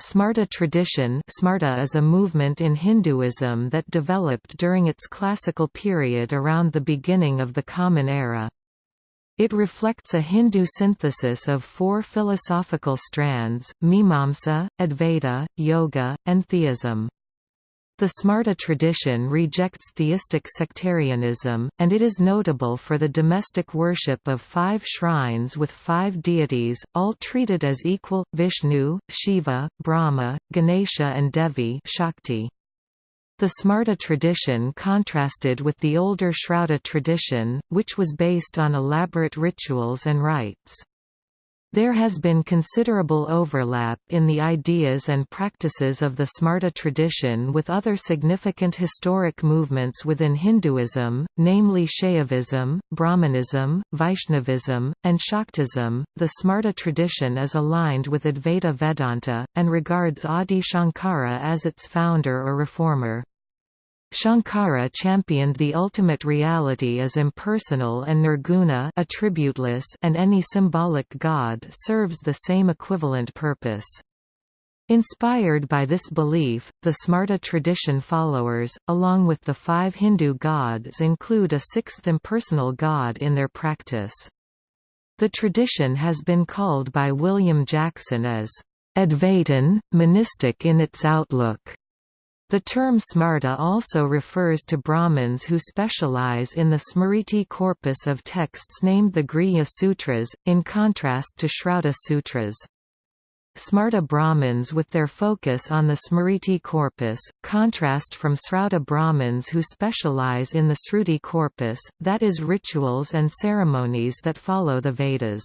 Smarta tradition Smarta is a movement in Hinduism that developed during its classical period around the beginning of the Common Era. It reflects a Hindu synthesis of four philosophical strands, Mimamsa, Advaita, Yoga, and Theism. The Smarta tradition rejects theistic sectarianism, and it is notable for the domestic worship of five shrines with five deities, all treated as equal, Vishnu, Shiva, Brahma, Ganesha and Devi Shakti. The Smarta tradition contrasted with the older Shrauta tradition, which was based on elaborate rituals and rites. There has been considerable overlap in the ideas and practices of the Smarta tradition with other significant historic movements within Hinduism, namely Shaivism, Brahmanism, Vaishnavism, and Shaktism. The Smarta tradition is aligned with Advaita Vedanta, and regards Adi Shankara as its founder or reformer. Shankara championed the ultimate reality as impersonal and nirguna attributeless and any symbolic god serves the same equivalent purpose. Inspired by this belief, the Smarta tradition followers, along with the five Hindu gods include a sixth impersonal god in their practice. The tradition has been called by William Jackson as Advaitin, monistic in its outlook. The term Smarta also refers to Brahmins who specialize in the Smriti corpus of texts named the Grihya Sutras, in contrast to Shrauta Sutras. Smarta Brahmins with their focus on the Smriti corpus, contrast from Srauta Brahmins who specialize in the Sruti corpus, that is rituals and ceremonies that follow the Vedas.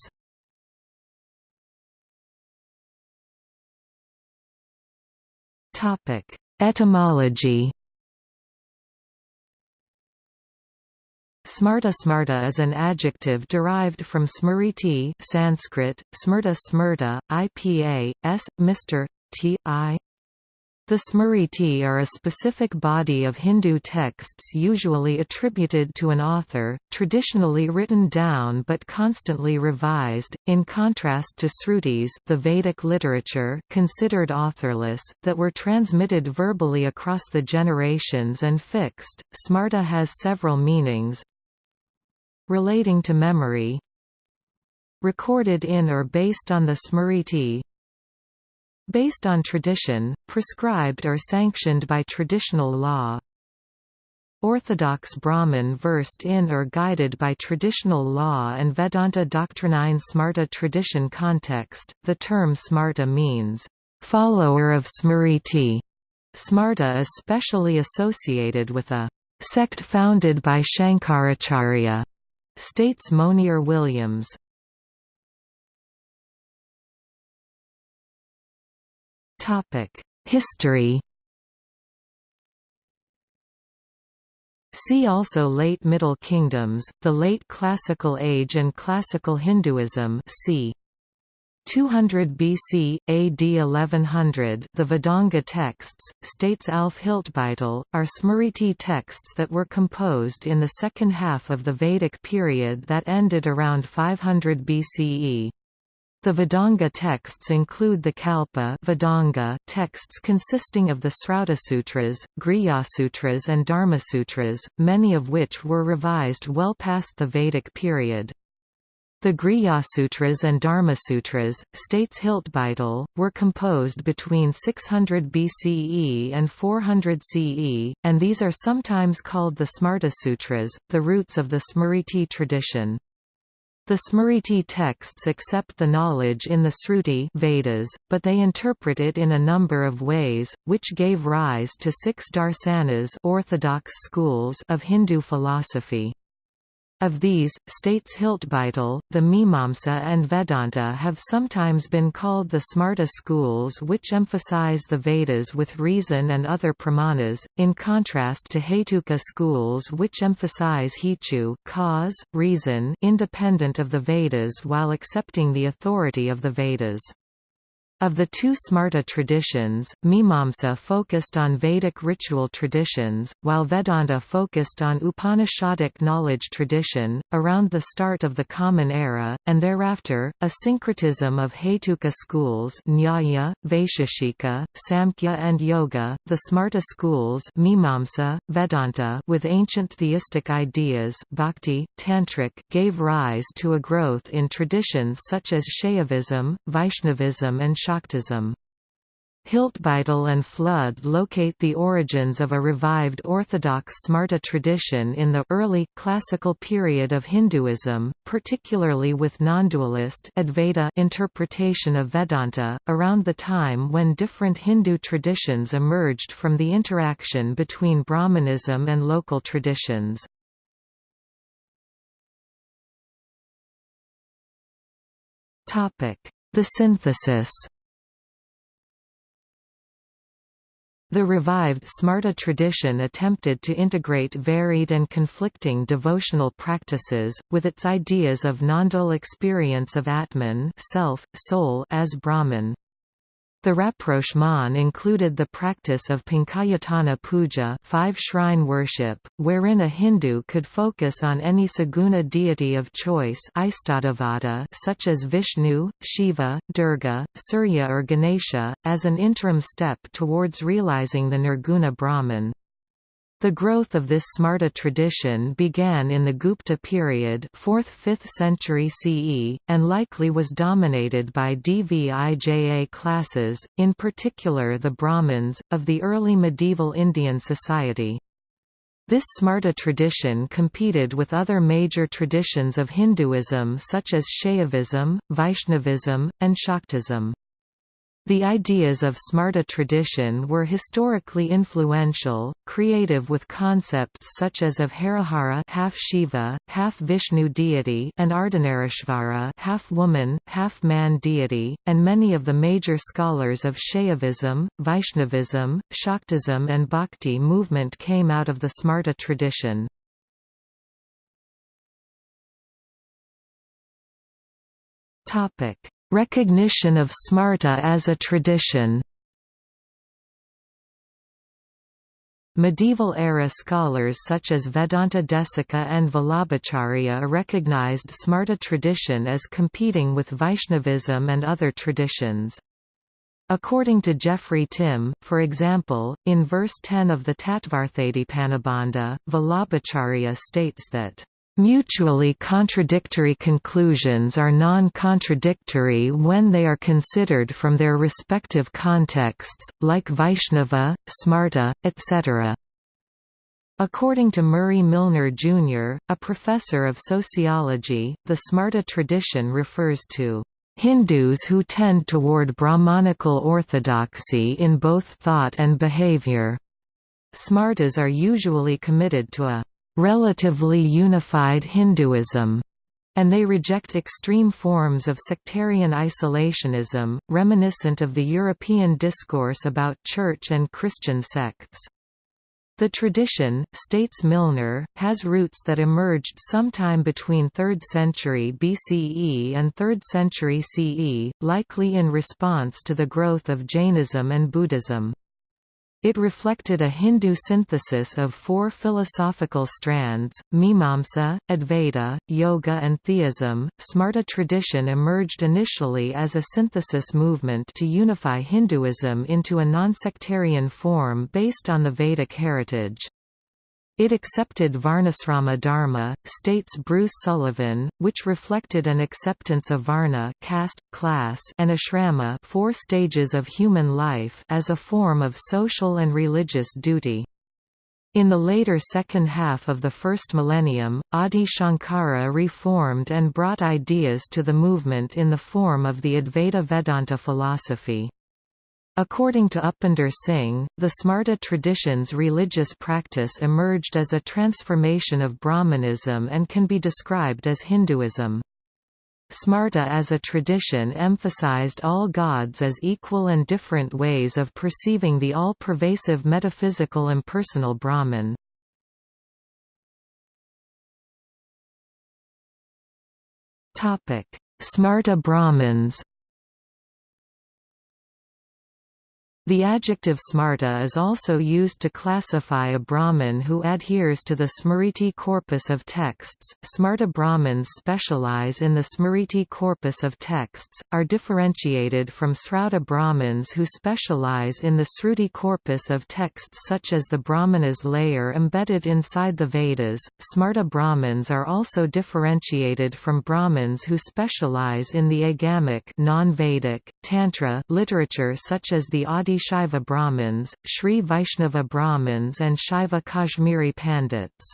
Topic Etymology Smarta Smarta is an adjective derived from smriti Sanskrit, smrta smrta, IPA, s, Mr. T, I. The Smriti are a specific body of Hindu texts usually attributed to an author, traditionally written down but constantly revised, in contrast to Srutis the Vedic literature considered authorless, that were transmitted verbally across the generations and fixed. Smarta has several meanings relating to memory recorded in or based on the Smriti Based on tradition, prescribed or sanctioned by traditional law. Orthodox Brahmin versed in or guided by traditional law and Vedanta doctrine Smarta tradition context, the term Smarta means, "...follower of Smriti". Smarta is specially associated with a "...sect founded by Shankaracharya", states Monier Williams. History See also Late Middle Kingdoms, the Late Classical Age and Classical Hinduism c. 200 BC, AD 1100 the Vedanga texts, states Alf Hiltbeitel, are Smriti texts that were composed in the second half of the Vedic period that ended around 500 BCE. The Vedanga texts include the Kalpa Vedanga texts consisting of the Sutras, Grihyasutras and Dharmasutras, many of which were revised well past the Vedic period. The Grihyasutras and Dharmasutras, states Hiltbeitel, were composed between 600 BCE and 400 CE, and these are sometimes called the Smarta Sutras, the roots of the Smriti tradition. The Smriti texts accept the knowledge in the Sruti Vedas, but they interpret it in a number of ways, which gave rise to six darsanas orthodox schools of Hindu philosophy. Of these, states Hiltbeitel, the Mimamsa and Vedanta have sometimes been called the Smarta schools which emphasize the Vedas with reason and other pramanas, in contrast to Hetuka schools which emphasize Hetu cause, reason independent of the Vedas while accepting the authority of the Vedas. Of the two Smarta traditions, Mimamsa focused on Vedic ritual traditions, while Vedanta focused on Upanishadic knowledge tradition. Around the start of the Common Era, and thereafter, a syncretism of Hetuka schools Nyaya, Vaisheshika, Samkhya and Yoga, the Smarta schools Mimamsa, Vedanta with ancient theistic ideas Bhakti, Tantric, gave rise to a growth in traditions such as Shaivism, Vaishnavism and Shaktism. Hiltbeitel and Flood locate the origins of a revived orthodox Smarta tradition in the early, classical period of Hinduism, particularly with non-dualist Advaita interpretation of Vedanta, around the time when different Hindu traditions emerged from the interaction between Brahmanism and local traditions. The synthesis The revived Smarta tradition attempted to integrate varied and conflicting devotional practices, with its ideas of non-dual experience of Atman self, soul as Brahman. The rapprochement included the practice of Pancayatana Puja five shrine worship, wherein a Hindu could focus on any saguna deity of choice such as Vishnu, Shiva, Durga, Surya or Ganesha, as an interim step towards realizing the Nirguna Brahman. The growth of this Smarta tradition began in the Gupta period 4th–5th century CE, and likely was dominated by Dvija classes, in particular the Brahmins, of the early medieval Indian society. This Smarta tradition competed with other major traditions of Hinduism such as Shaivism, Vaishnavism, and Shaktism. The ideas of Smarta tradition were historically influential, creative with concepts such as of Harihara half Shiva, half Vishnu deity and Ardhanarishvara half woman, half man deity, and many of the major scholars of Shaivism, Vaishnavism, Shaktism and Bhakti movement came out of the Smarta tradition. Topic Recognition of Smarta as a tradition Medieval-era scholars such as Vedanta Desika and Vallabhacharya recognized Smarta tradition as competing with Vaishnavism and other traditions. According to Jeffrey Timm, for example, in verse 10 of the Tattvarthadipanibandha, Vallabhacharya states that Mutually contradictory conclusions are non-contradictory when they are considered from their respective contexts, like Vaishnava, Smarta, etc. According to Murray Milner Jr., a professor of sociology, the Smarta tradition refers to Hindus who tend toward Brahmanical orthodoxy in both thought and behavior. Smartas are usually committed to a relatively unified Hinduism, and they reject extreme forms of sectarian isolationism, reminiscent of the European discourse about Church and Christian sects. The tradition, states Milner, has roots that emerged sometime between 3rd century BCE and 3rd century CE, likely in response to the growth of Jainism and Buddhism. It reflected a Hindu synthesis of four philosophical strands, Mimamsa, Advaita, Yoga and Theism. Smarta tradition emerged initially as a synthesis movement to unify Hinduism into a non-sectarian form based on the Vedic heritage. It accepted Varnasrama Dharma, states Bruce Sullivan, which reflected an acceptance of Varna caste, class and ashrama four stages of human life as a form of social and religious duty. In the later second half of the first millennium, Adi Shankara reformed and brought ideas to the movement in the form of the Advaita Vedanta philosophy. According to Upinder Singh, the Smarta tradition's religious practice emerged as a transformation of Brahmanism and can be described as Hinduism. Smarta as a tradition emphasized all gods as equal and different ways of perceiving the all-pervasive metaphysical impersonal Brahman. Smarta Brahmins The adjective smarta is also used to classify a Brahmin who adheres to the Smriti corpus of texts. Smarta Brahmins specialize in the Smriti corpus of texts, are differentiated from Srauta Brahmins who specialize in the Sruti corpus of texts such as the Brahmanas layer embedded inside the Vedas. Smarta Brahmins are also differentiated from Brahmins who specialize in the agamic non-Vedic, Tantra literature such as the Adi Shaiva Brahmins, Sri Vaishnava Brahmins and Shaiva Kashmiri Pandits.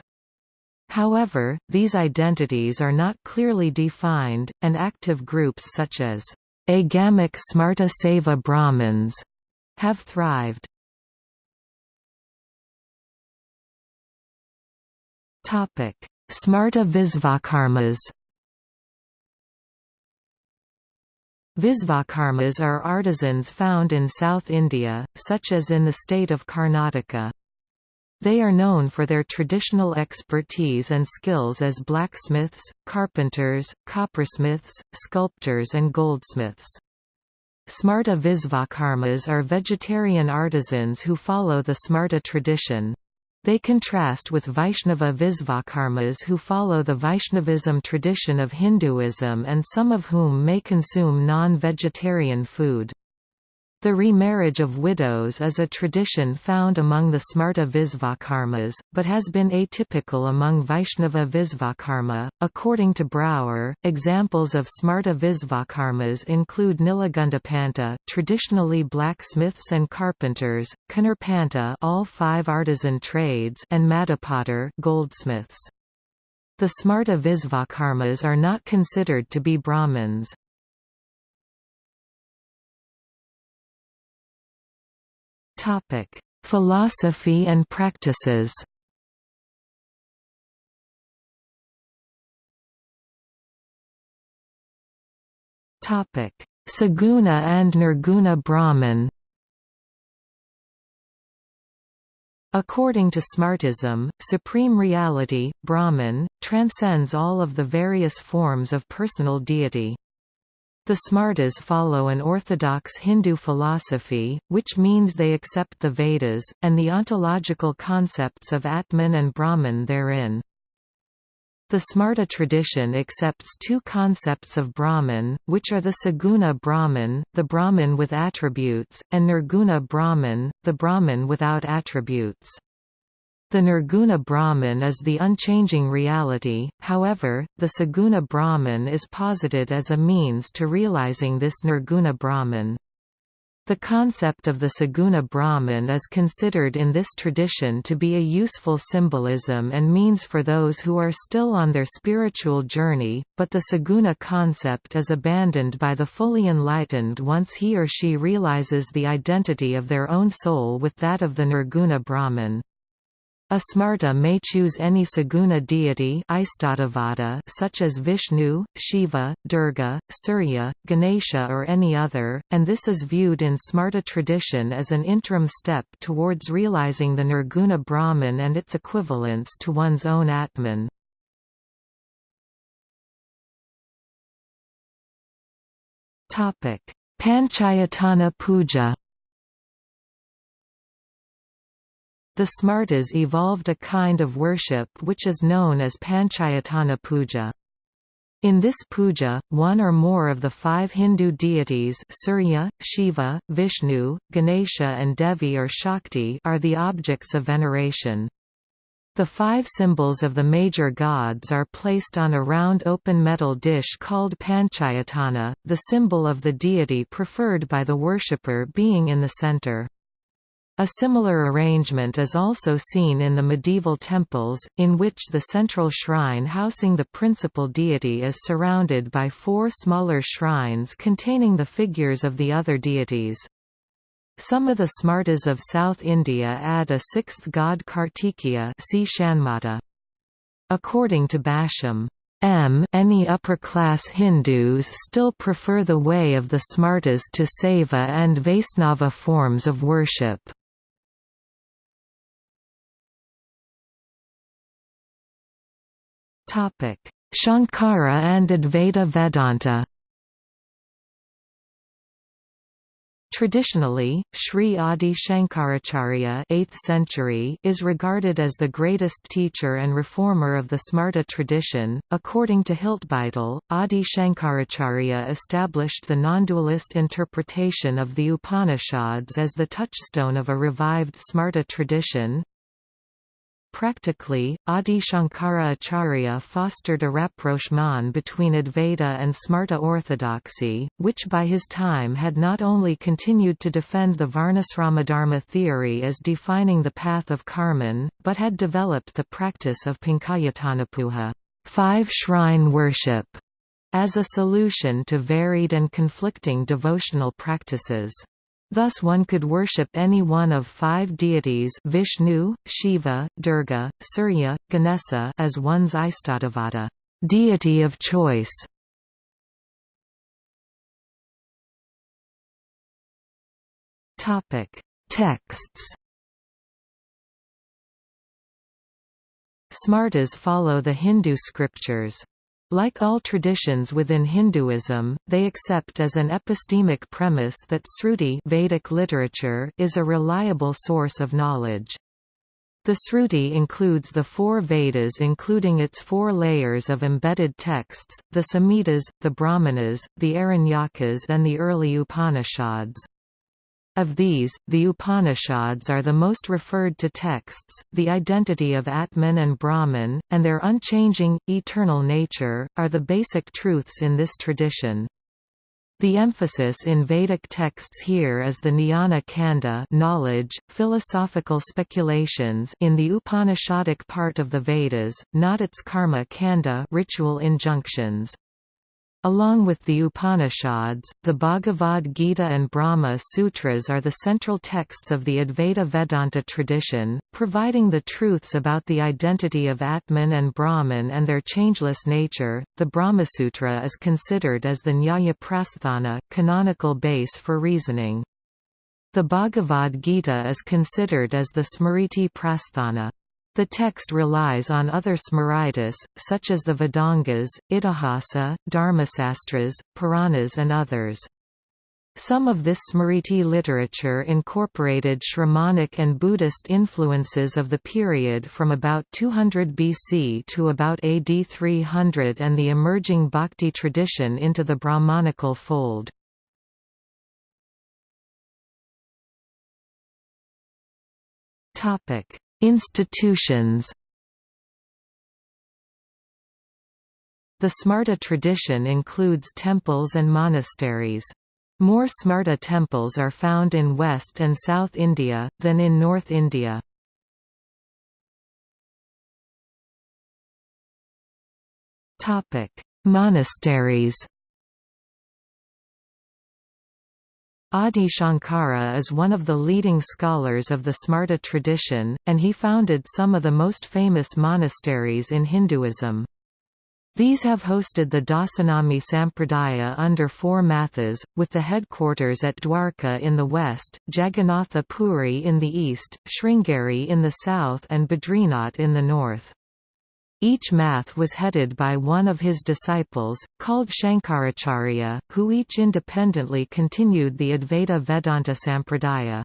However, these identities are not clearly defined, and active groups such as Agamic Smarta Seva Brahmins have thrived. Smarta Visvakarmas Visvakarmas are artisans found in South India, such as in the state of Karnataka. They are known for their traditional expertise and skills as blacksmiths, carpenters, coppersmiths, sculptors and goldsmiths. Smarta Visvakarmas are vegetarian artisans who follow the Smarta tradition. They contrast with Vaishnava Visvakarmas who follow the Vaishnavism tradition of Hinduism and some of whom may consume non-vegetarian food. The remarriage of widows is a tradition found among the Smarta Visvakarmas, but has been atypical among Vaishnava Visvakarma. According to Brouwer, examples of Smarta Visvakarmas include Nilagundapanta, traditionally blacksmiths and carpenters, Kanarpanta, all five artisan trades, and Madapatar, goldsmiths. The Smarta Visvakarmas are not considered to be Brahmins. Topic: Philosophy and practices. Topic: Saguna and Nirguna Brahman. According to Smartism, supreme reality, Brahman, transcends all of the various forms of personal deity. The Smartas follow an orthodox Hindu philosophy, which means they accept the Vedas, and the ontological concepts of Atman and Brahman therein. The Smarta tradition accepts two concepts of Brahman, which are the Saguna Brahman, the Brahman with attributes, and Nirguna Brahman, the Brahman without attributes. The Nirguna Brahman is the unchanging reality, however, the Saguna Brahman is posited as a means to realizing this Nirguna Brahman. The concept of the Saguna Brahman is considered in this tradition to be a useful symbolism and means for those who are still on their spiritual journey, but the Saguna concept is abandoned by the fully enlightened once he or she realizes the identity of their own soul with that of the Nirguna Brahman. A Smarta may choose any Saguna deity such as Vishnu, Shiva, Durga, Surya, Ganesha or any other, and this is viewed in Smarta tradition as an interim step towards realizing the Nirguna Brahman and its equivalence to one's own Atman. Panchayatana puja The Smartas evolved a kind of worship which is known as Panchayatana Puja. In this puja, one or more of the five Hindu deities Surya, Shiva, Vishnu, Ganesha and Devi or Shakti are the objects of veneration. The five symbols of the major gods are placed on a round open metal dish called Panchayatana, the symbol of the deity preferred by the worshipper being in the center. A similar arrangement is also seen in the medieval temples, in which the central shrine housing the principal deity is surrounded by four smaller shrines containing the figures of the other deities. Some of the Smartas of South India add a sixth god Kartikeya see Shanmata. According to Basham, M any upper-class Hindus still prefer the way of the Smartas to Saiva and Vaisnava forms of worship. Shankara and Advaita Vedanta Traditionally, Sri Adi Shankaracharya 8th century is regarded as the greatest teacher and reformer of the Smarta tradition. According to Hiltbeitel, Adi Shankaracharya established the non-dualist interpretation of the Upanishads as the touchstone of a revived Smarta tradition, Practically, Adi Shankara Acharya fostered a rapprochement between Advaita and Smarta orthodoxy, which by his time had not only continued to defend the Varnasramadharma theory as defining the path of Karman, but had developed the practice of Pankayatanapuja five-shrine worship, as a solution to varied and conflicting devotional practices. Thus one could worship any one of five deities Vishnu, Shiva, Durga, Surya, Ganesha as one's Istadevata deity of choice. Texts Smartas follow the Hindu scriptures. Like all traditions within Hinduism, they accept as an epistemic premise that Sruti Vedic literature is a reliable source of knowledge. The Sruti includes the four Vedas including its four layers of embedded texts, the Samhitas, the Brahmanas, the Aranyakas and the early Upanishads. Of these, the Upanishads are the most referred to texts. The identity of Atman and Brahman, and their unchanging, eternal nature, are the basic truths in this tradition. The emphasis in Vedic texts here is the Jnana Kanda knowledge, philosophical speculations in the Upanishadic part of the Vedas, not its Karma Kanda ritual injunctions. Along with the Upanishads, the Bhagavad Gita and Brahma Sutras are the central texts of the Advaita Vedanta tradition, providing the truths about the identity of Atman and Brahman and their changeless nature. The Brahma Sutra is considered as the Nyaya Prasthana canonical base for reasoning. The Bhagavad Gita is considered as the Smriti Prasthana. The text relies on other Smritis, such as the Vedangas, Itihasa, Dharmasastras, Puranas and others. Some of this Smriti literature incorporated Shramanic and Buddhist influences of the period from about 200 BC to about AD 300 and the emerging Bhakti tradition into the Brahmanical fold. Topic: Institutions The Smarta tradition includes temples and monasteries. More Smarta temples are found in West and South India, than in North India. Monasteries Adi Shankara is one of the leading scholars of the Smarta tradition, and he founded some of the most famous monasteries in Hinduism. These have hosted the Dasanami Sampradaya under four mathas, with the headquarters at Dwarka in the west, Jagannatha Puri in the east, Sringeri in the south and Badrinath in the north. Each math was headed by one of his disciples, called Shankaracharya, who each independently continued the Advaita Vedanta Sampradaya.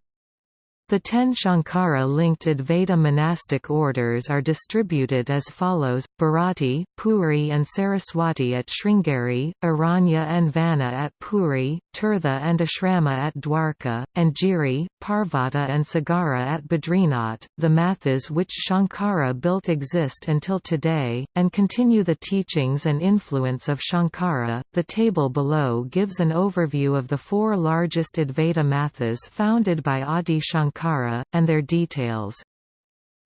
The ten Shankara-linked Advaita monastic orders are distributed as follows, Bharati, Puri and Saraswati at Sringeri, Aranya and Vana at Puri, Tirtha and Ashrama at Dwarka, and Giri, Parvata and Sagara at Badrinath. The mathas which Shankara built exist until today, and continue the teachings and influence of Shankara. The table below gives an overview of the four largest Advaita mathas founded by Adi Shankara Shankara, and their details.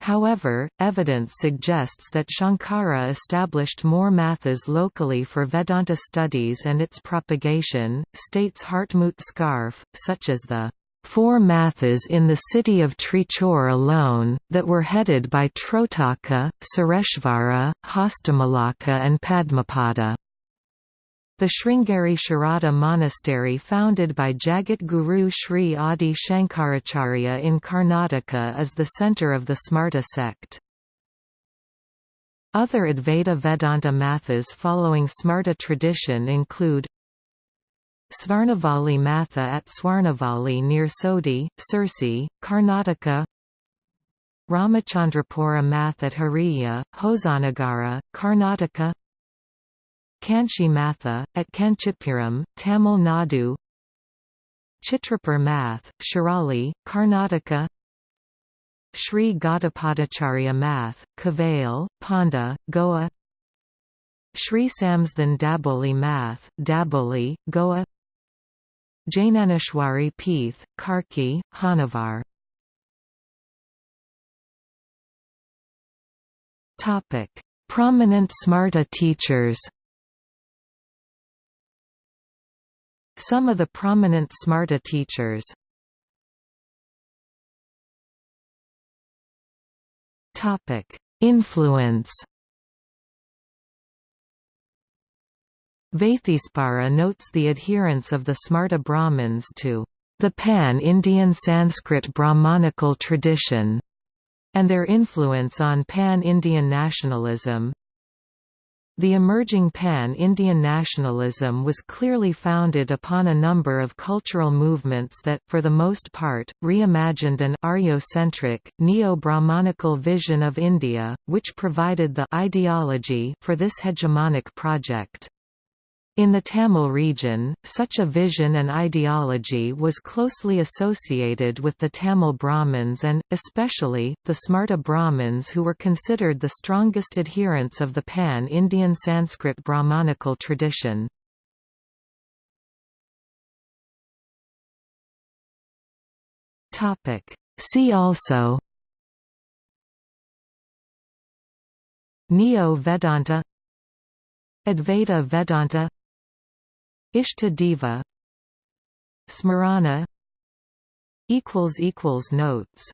However, evidence suggests that Shankara established more mathas locally for Vedanta studies and its propagation, states Hartmut Scharfe, such as the four mathas in the city of Trichur alone, that were headed by Trotaka, Sureshvara, Hastamalaka and Padmapada. The Sringeri Sharada monastery founded by Jagat Guru Sri Adi Shankaracharya in Karnataka is the centre of the Smarta sect. Other Advaita Vedanta mathas following Smarta tradition include Svarnavali Matha at Swarnavali near Sodi, Sirsi, Karnataka Ramachandrapura Math at Hariya, Hosanagara, Karnataka Kanchi Matha, at Kanchipuram, Tamil Nadu. Chitrapur Math, Shirali, Karnataka. Sri Gaudapadacharya Math, Kavail, Ponda, Goa. Sri Samsthan Daboli Math, Daboli, Goa. Jainaneshwari Peeth, Karki, Hanavar. Prominent Smarta teachers Some of the prominent Smarta teachers. Influence. Vaitheespara notes the adherence of the Smarta Brahmins to the pan-Indian Sanskrit Brahmanical tradition, and their influence on pan-Indian nationalism. The emerging pan-Indian nationalism was clearly founded upon a number of cultural movements that, for the most part, reimagined an Aryo-centric, neo-Brahmanical vision of India, which provided the ideology for this hegemonic project. In the Tamil region, such a vision and ideology was closely associated with the Tamil Brahmins and, especially, the Smarta Brahmins who were considered the strongest adherents of the pan-Indian Sanskrit Brahmanical tradition. See also Neo-Vedanta Advaita Vedanta Ishta Deva Smarana Notes